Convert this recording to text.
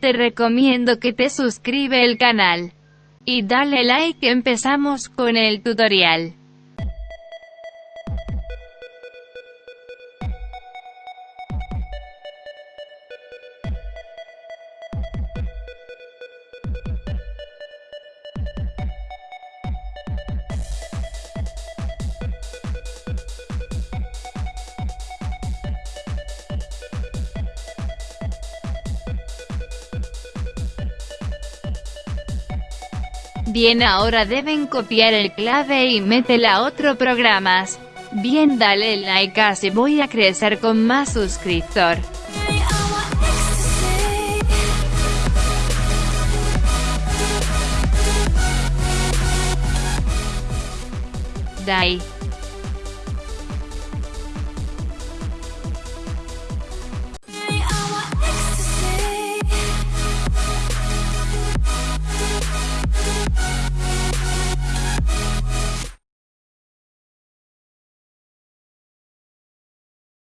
Te recomiendo que te suscribe el canal. Y dale like empezamos con el tutorial. Bien ahora deben copiar el clave y métela a otro programas. Bien dale like así voy a crecer con más suscriptor. Die.